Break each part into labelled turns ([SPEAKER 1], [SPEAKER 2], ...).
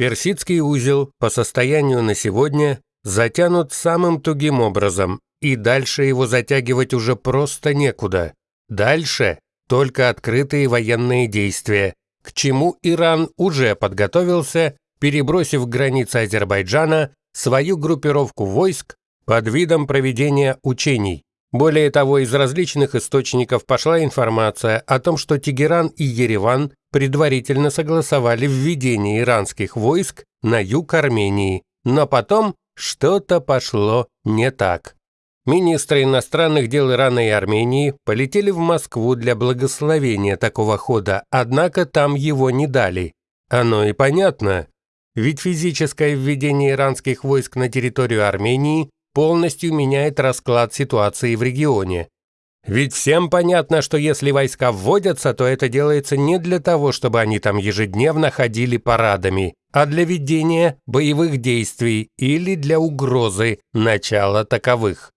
[SPEAKER 1] Персидский узел по состоянию на сегодня затянут самым тугим образом, и дальше его затягивать уже просто некуда. Дальше только открытые военные действия, к чему Иран уже подготовился, перебросив границы Азербайджана свою группировку войск под видом проведения учений. Более того, из различных источников пошла информация о том, что Тегеран и Ереван предварительно согласовали введение иранских войск на юг Армении, но потом что-то пошло не так. Министры иностранных дел Ирана и Армении полетели в Москву для благословения такого хода, однако там его не дали. Оно и понятно. Ведь физическое введение иранских войск на территорию Армении полностью меняет расклад ситуации в регионе. Ведь всем понятно, что если войска вводятся, то это делается не для того, чтобы они там ежедневно ходили парадами, а для ведения боевых действий или для угрозы начала таковых.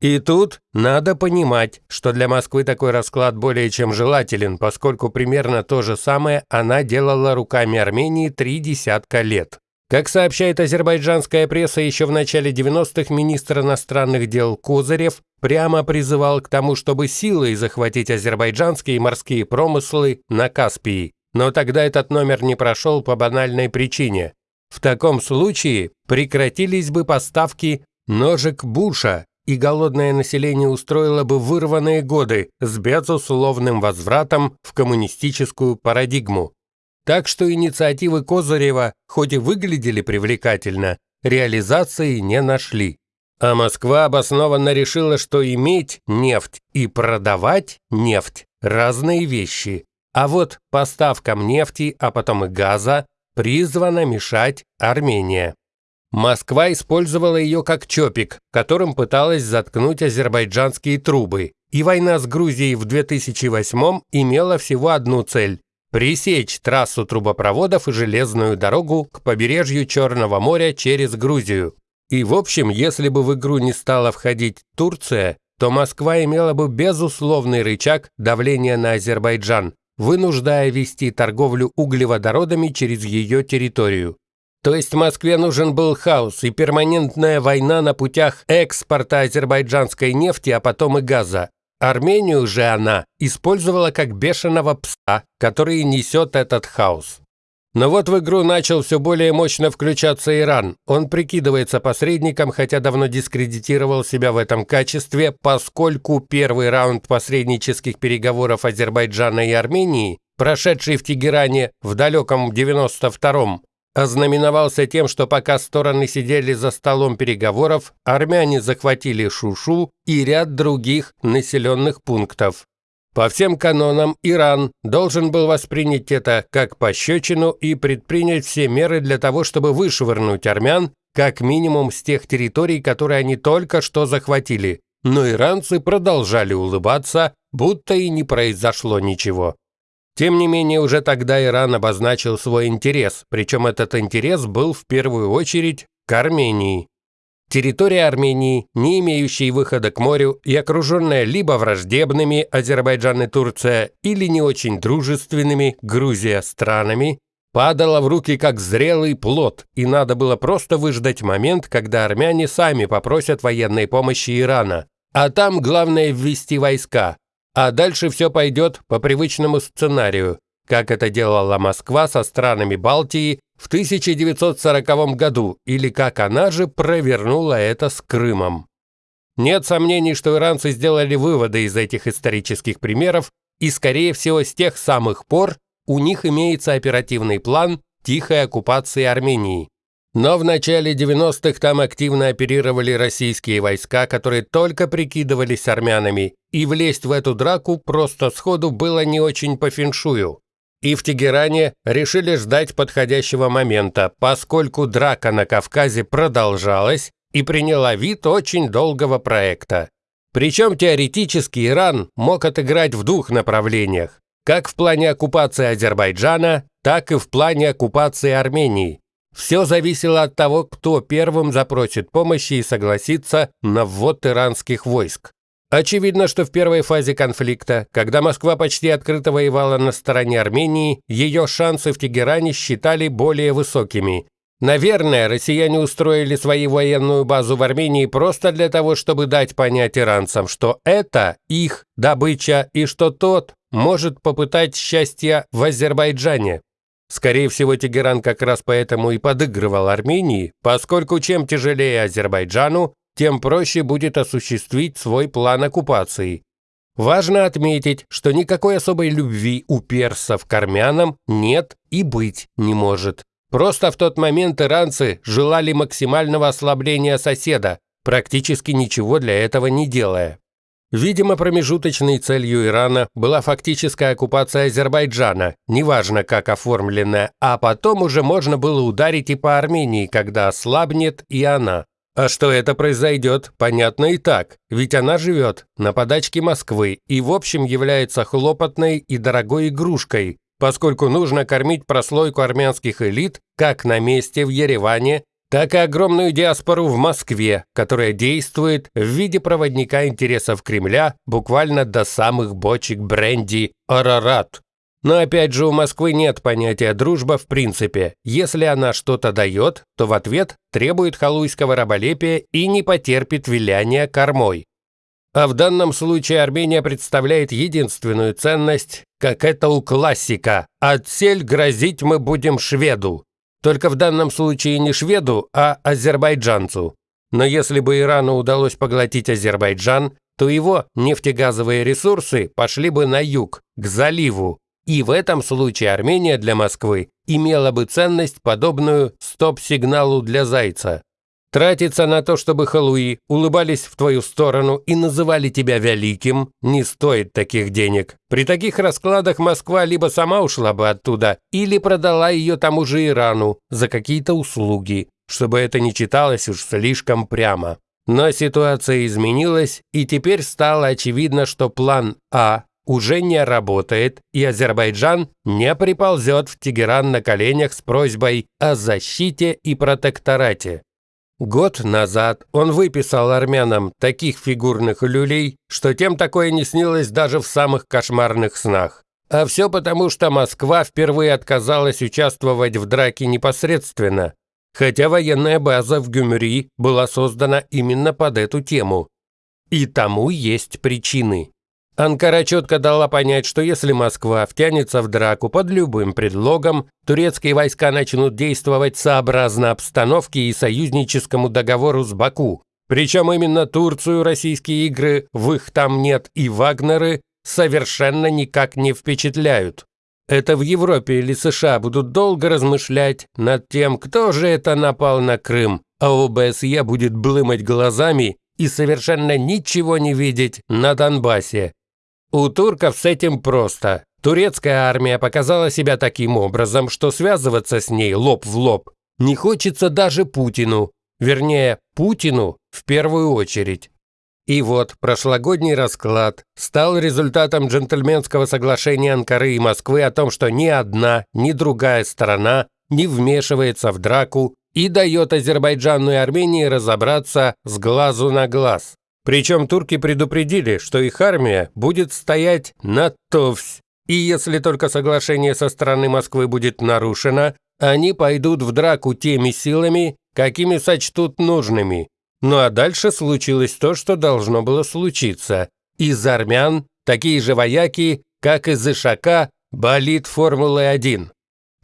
[SPEAKER 1] И тут надо понимать, что для Москвы такой расклад более чем желателен, поскольку примерно то же самое она делала руками Армении три десятка лет. Как сообщает азербайджанская пресса, еще в начале 90-х министр иностранных дел Козырев прямо призывал к тому, чтобы силой захватить азербайджанские морские промыслы на Каспии. Но тогда этот номер не прошел по банальной причине. В таком случае прекратились бы поставки ножек Буша, и голодное население устроило бы вырванные годы с безусловным возвратом в коммунистическую парадигму. Так что инициативы Козырева, хоть и выглядели привлекательно, реализации не нашли. А Москва обоснованно решила, что иметь нефть и продавать нефть – разные вещи. А вот поставкам нефти, а потом и газа, призвана мешать Армения. Москва использовала ее как чопик, которым пыталась заткнуть азербайджанские трубы. И война с Грузией в 2008 имела всего одну цель – пресечь трассу трубопроводов и железную дорогу к побережью Черного моря через Грузию. И в общем, если бы в игру не стала входить Турция, то Москва имела бы безусловный рычаг давления на Азербайджан, вынуждая вести торговлю углеводородами через ее территорию. То есть Москве нужен был хаос и перманентная война на путях экспорта азербайджанской нефти, а потом и газа. Армению же она использовала как бешеного пса, который несет этот хаос. Но вот в игру начал все более мощно включаться Иран. Он прикидывается посредником, хотя давно дискредитировал себя в этом качестве, поскольку первый раунд посреднических переговоров Азербайджана и Армении, прошедший в Тегеране в далеком 92-м, ознаменовался тем, что пока стороны сидели за столом переговоров, армяне захватили Шушу и ряд других населенных пунктов. По всем канонам Иран должен был воспринять это как пощечину и предпринять все меры для того, чтобы вышвырнуть армян как минимум с тех территорий, которые они только что захватили. Но иранцы продолжали улыбаться, будто и не произошло ничего. Тем не менее, уже тогда Иран обозначил свой интерес, причем этот интерес был в первую очередь к Армении. Территория Армении, не имеющая выхода к морю и окруженная либо враждебными Азербайджан и Турция, или не очень дружественными Грузия странами, падала в руки как зрелый плод, и надо было просто выждать момент, когда армяне сами попросят военной помощи Ирана. А там главное ввести войска, а дальше все пойдет по привычному сценарию, как это делала Москва со странами Балтии в 1940 году, или как она же провернула это с Крымом. Нет сомнений, что иранцы сделали выводы из этих исторических примеров, и, скорее всего, с тех самых пор у них имеется оперативный план тихой оккупации Армении. Но в начале 90-х там активно оперировали российские войска, которые только прикидывались армянами, и влезть в эту драку просто сходу было не очень по феншую. И в Тегеране решили ждать подходящего момента, поскольку драка на Кавказе продолжалась и приняла вид очень долгого проекта. Причем теоретически Иран мог отыграть в двух направлениях, как в плане оккупации Азербайджана, так и в плане оккупации Армении. Все зависело от того, кто первым запросит помощи и согласится на ввод иранских войск. Очевидно, что в первой фазе конфликта, когда Москва почти открыто воевала на стороне Армении, ее шансы в Тегеране считали более высокими. Наверное, россияне устроили свою военную базу в Армении просто для того, чтобы дать понять иранцам, что это их добыча и что тот может попытать счастья в Азербайджане. Скорее всего, Тегеран как раз поэтому и подыгрывал Армении, поскольку чем тяжелее Азербайджану, тем проще будет осуществить свой план оккупации. Важно отметить, что никакой особой любви у персов к армянам нет и быть не может. Просто в тот момент иранцы желали максимального ослабления соседа, практически ничего для этого не делая. Видимо, промежуточной целью Ирана была фактическая оккупация Азербайджана, неважно как оформленная, а потом уже можно было ударить и по Армении, когда ослабнет и она. А что это произойдет, понятно и так, ведь она живет на подачке Москвы и в общем является хлопотной и дорогой игрушкой, поскольку нужно кормить прослойку армянских элит как на месте в Ереване, так и огромную диаспору в Москве, которая действует в виде проводника интересов Кремля буквально до самых бочек бренди «Арарат». Но опять же у Москвы нет понятия «дружба» в принципе. Если она что-то дает, то в ответ требует халуйского раболепия и не потерпит виляния кормой. А в данном случае Армения представляет единственную ценность, как это у классика «Отсель грозить мы будем шведу». Только в данном случае не шведу, а азербайджанцу. Но если бы Ирану удалось поглотить Азербайджан, то его нефтегазовые ресурсы пошли бы на юг, к заливу, и в этом случае Армения для Москвы имела бы ценность, подобную стоп-сигналу для Зайца. Тратиться на то, чтобы халуи улыбались в твою сторону и называли тебя великим, не стоит таких денег. При таких раскладах Москва либо сама ушла бы оттуда, или продала ее тому же Ирану за какие-то услуги, чтобы это не читалось уж слишком прямо. Но ситуация изменилась, и теперь стало очевидно, что план А уже не работает, и Азербайджан не приползет в Тегеран на коленях с просьбой о защите и протекторате. Год назад он выписал армянам таких фигурных люлей, что тем такое не снилось даже в самых кошмарных снах. А все потому, что Москва впервые отказалась участвовать в драке непосредственно, хотя военная база в Гюмри была создана именно под эту тему. И тому есть причины. Анкара четко дала понять, что если Москва втянется в драку под любым предлогом, турецкие войска начнут действовать сообразно обстановке и союзническому договору с Баку. Причем именно Турцию российские игры, в их там нет и Вагнеры, совершенно никак не впечатляют. Это в Европе или США будут долго размышлять над тем, кто же это напал на Крым, а ОБСЕ будет блымать глазами и совершенно ничего не видеть на Донбассе. У турков с этим просто. Турецкая армия показала себя таким образом, что связываться с ней лоб в лоб не хочется даже Путину. Вернее, Путину в первую очередь. И вот прошлогодний расклад стал результатом джентльменского соглашения Анкары и Москвы о том, что ни одна, ни другая сторона не вмешивается в драку и дает Азербайджану и Армении разобраться с глазу на глаз. Причем турки предупредили, что их армия будет стоять на Товсь, и если только соглашение со стороны Москвы будет нарушено, они пойдут в драку теми силами, какими сочтут нужными. Ну а дальше случилось то, что должно было случиться. Из армян такие же вояки, как из Ишака, болит Формулы-1.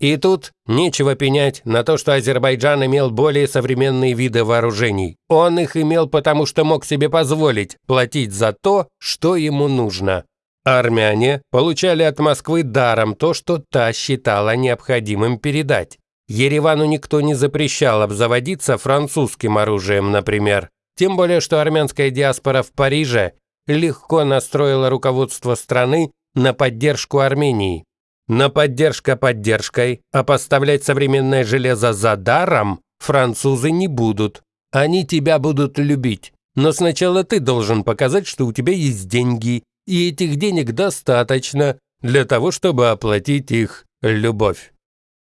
[SPEAKER 1] И тут нечего пенять на то, что Азербайджан имел более современные виды вооружений. Он их имел потому, что мог себе позволить платить за то, что ему нужно. Армяне получали от Москвы даром то, что та считала необходимым передать. Еревану никто не запрещал обзаводиться французским оружием, например. Тем более, что армянская диаспора в Париже легко настроила руководство страны на поддержку Армении. На поддержка поддержкой, а поставлять современное железо за даром французы не будут. Они тебя будут любить. Но сначала ты должен показать, что у тебя есть деньги, и этих денег достаточно для того, чтобы оплатить их любовь.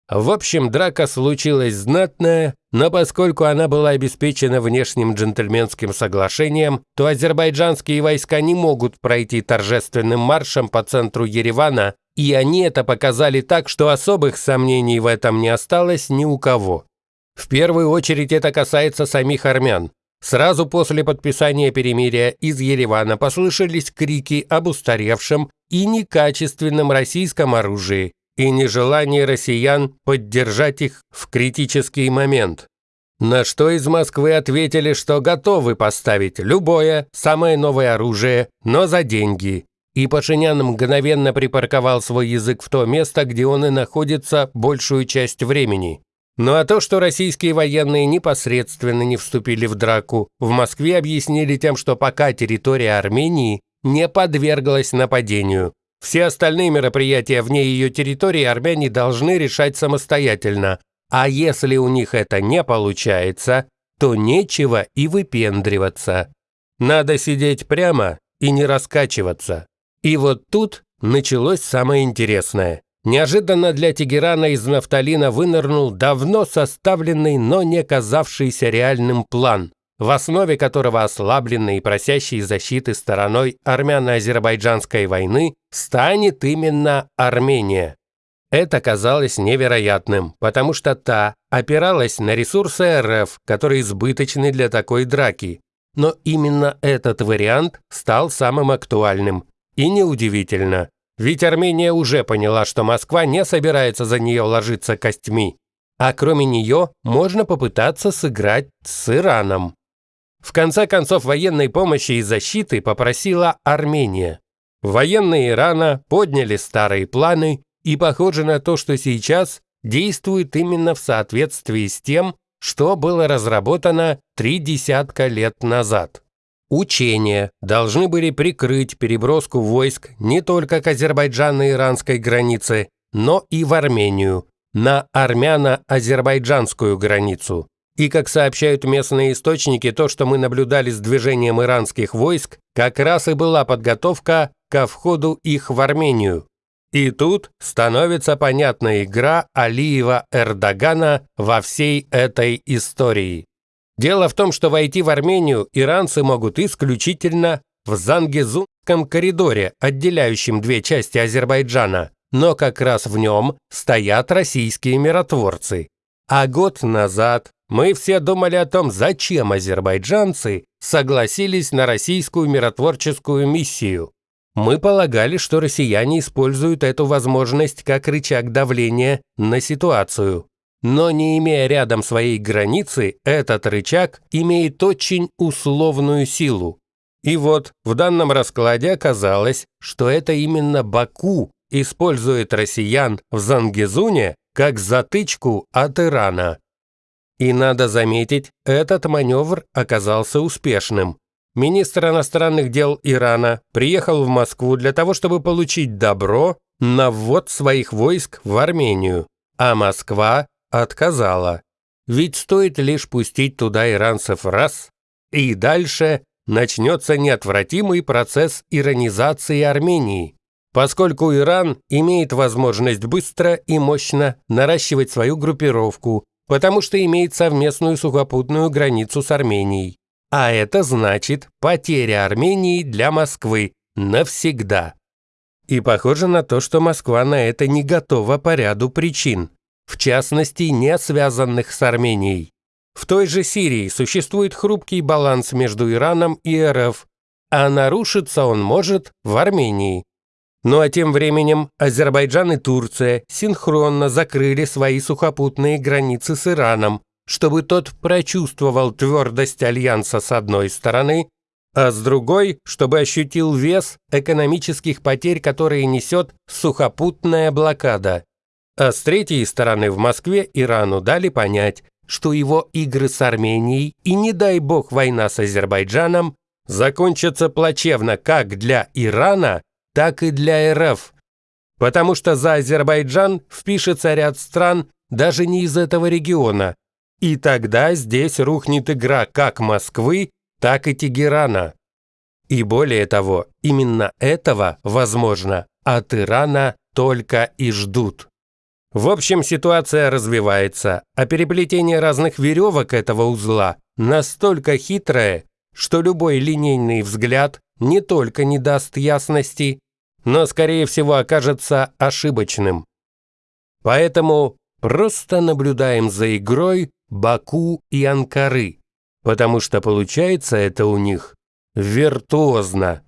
[SPEAKER 1] В общем, драка случилась знатная, но поскольку она была обеспечена внешним джентльменским соглашением, то азербайджанские войска не могут пройти торжественным маршем по центру Еревана, и они это показали так, что особых сомнений в этом не осталось ни у кого. В первую очередь это касается самих армян. Сразу после подписания перемирия из Еревана послышались крики об устаревшем и некачественном российском оружии, и нежелание россиян поддержать их в критический момент. На что из Москвы ответили, что готовы поставить любое, самое новое оружие, но за деньги. И Пашинян мгновенно припарковал свой язык в то место, где он и находится большую часть времени. Ну а то, что российские военные непосредственно не вступили в драку, в Москве объяснили тем, что пока территория Армении не подверглась нападению, все остальные мероприятия вне ее территории армяне должны решать самостоятельно, а если у них это не получается, то нечего и выпендриваться. Надо сидеть прямо и не раскачиваться. И вот тут началось самое интересное. Неожиданно для Тегерана из нафталина вынырнул давно составленный, но не казавшийся реальным план в основе которого ослабленной и просящей защиты стороной армяно-азербайджанской войны станет именно Армения. Это казалось невероятным, потому что та опиралась на ресурсы РФ, которые избыточны для такой драки. Но именно этот вариант стал самым актуальным. И неудивительно, ведь Армения уже поняла, что Москва не собирается за нее ложиться костьми. А кроме нее можно попытаться сыграть с Ираном. В конце концов, военной помощи и защиты попросила Армения. Военные Ирана подняли старые планы, и похоже на то, что сейчас действует именно в соответствии с тем, что было разработано три десятка лет назад. Учения должны были прикрыть переброску войск не только к азербайджано-иранской границе, но и в Армению, на армяно-азербайджанскую границу. И, как сообщают местные источники, то, что мы наблюдали с движением иранских войск, как раз и была подготовка ко входу их в Армению. И тут становится понятна игра Алиева-Эрдогана во всей этой истории. Дело в том, что войти в Армению иранцы могут исключительно в Зангезунском коридоре, отделяющем две части Азербайджана, но как раз в нем стоят российские миротворцы. А год назад мы все думали о том, зачем азербайджанцы согласились на российскую миротворческую миссию. Мы полагали, что россияне используют эту возможность как рычаг давления на ситуацию. Но не имея рядом своей границы, этот рычаг имеет очень условную силу. И вот в данном раскладе оказалось, что это именно Баку использует россиян в Зангезуне как затычку от Ирана. И надо заметить, этот маневр оказался успешным. Министр иностранных дел Ирана приехал в Москву для того, чтобы получить добро на ввод своих войск в Армению, а Москва отказала. Ведь стоит лишь пустить туда иранцев раз, и дальше начнется неотвратимый процесс иранизации Армении, поскольку Иран имеет возможность быстро и мощно наращивать свою группировку, потому что имеет совместную сухопутную границу с Арменией. А это значит потеря Армении для Москвы навсегда. И похоже на то, что Москва на это не готова по ряду причин, в частности, не связанных с Арменией. В той же Сирии существует хрупкий баланс между Ираном и РФ, а нарушиться он может в Армении. Ну а тем временем Азербайджан и Турция синхронно закрыли свои сухопутные границы с Ираном, чтобы тот прочувствовал твердость альянса с одной стороны, а с другой, чтобы ощутил вес экономических потерь, которые несет сухопутная блокада. А с третьей стороны в Москве Ирану дали понять, что его игры с Арменией и, не дай бог, война с Азербайджаном закончатся плачевно как для Ирана, так и для РФ. Потому что за Азербайджан впишется ряд стран даже не из этого региона. И тогда здесь рухнет игра как Москвы, так и Тегерана. И более того, именно этого, возможно, от Ирана только и ждут. В общем, ситуация развивается, а переплетение разных веревок этого узла настолько хитрое, что любой линейный взгляд не только не даст ясности, но, скорее всего, окажется ошибочным. Поэтому просто наблюдаем за игрой Баку и Анкары, потому что получается это у них виртуозно.